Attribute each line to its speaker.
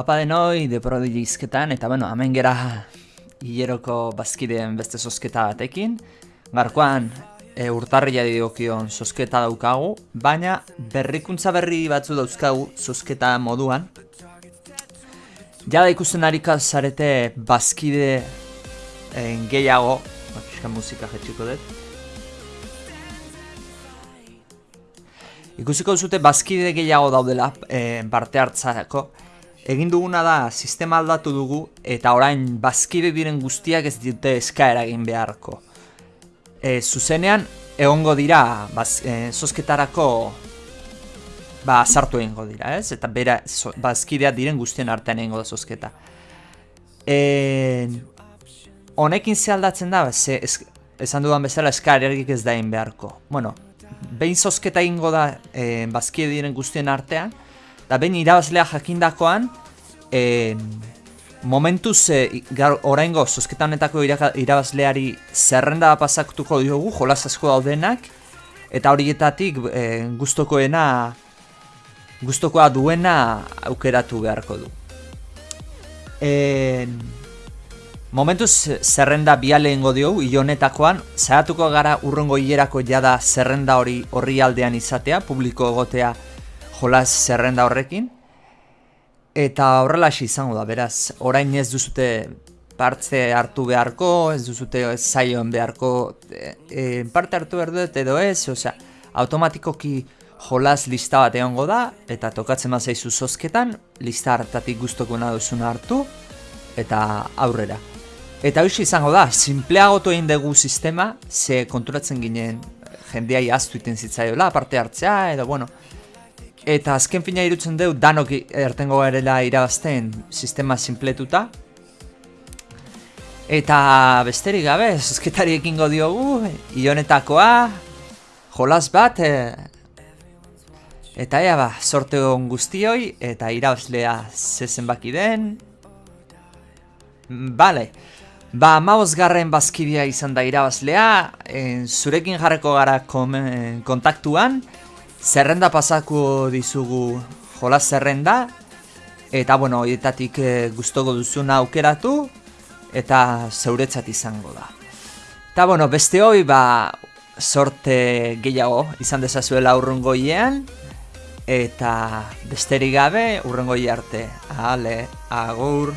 Speaker 1: Apa denoi, de izketan, eta bueno, hemen gera hileroko bazkideen beste sosketa batekin. Garkoan, e, urtarria diokion sosketa daukagu, baina berrikuntza berri batzu dauzkagu sosketa moduan. Jada ikusten harika zarete bazkide en, gehiago, bat musika jetxiko dut. Ikusiko zute bazkide gehiago daudela e, parte hartzako, Egin duguna da, sistema aldatu dugu, eta orain bazkide diren guztiak ez dute eskaera egin beharko. E, zuzenean, egongo dira, baz, e, zozketarako, ba, sartu egingo dira, ez? Eta bera, bazkidea diren guztien artean egingo da zozketa. E, honekin ze aldatzen da, ze, esan dudan bezala eskaera ez da egin beharko. Bueno, behin zozketa egingo da e, bazkide diren guztien artean, Da behin irabazlea jakindakoan, e, momentuz e, oraingo zozketanetako irabazleari zerrenda pasaktuko diogu, jolaz asko daudenak, eta horietatik e, guztokoena, guztokoa duena aukeratu beharko du. E, momentuz zerrenda biale ingo diogu, honetakoan, zahatuko gara urrongo hilerako jada zerrenda hori horri aldean izatea, publiko egotea, jolas zerrenda horrekin. Eta horrela izango da, beraz, orain ez duzute partze hartu beharko, ez duzute zaioen beharko e, e, parte hartu behar dut edo ez, osea, automatikoki jolas lista bat egongo da, eta tokatzen bat zaizu zozketan, lista hartatik guztoko duzuna hartu, eta aurrera. Eta hoxe izango da, simpleagotu egin dugu sistema, ze konturatzen ginen jendeai aztu iten zitzaiola, parte hartzea, edo bueno, Eta azken fina irutzen deu, danok ertengo garela irabazten sistema simpletuta. Eta besterik gabe, zuzketari ekingo diogu, ionetakoa, jolas bat, e, eta ea ba, sorte hon guztioi, eta irabazlea zezen baki den. Bale, ba, maoz garren bazkidea izan da irabazlea, en, zurekin jarreko gara kontaktuan, Zerrenda pasako dizugu jolas zerrenda Eta bueno, horietatik e, guztoko duzuna aukeratu Eta zeuretzat izango da. Eta bueno, beste hoi ba sorte gehiago izan dezazuela urrungoiean Eta besterik gabe urrungoi arte. Ale, agur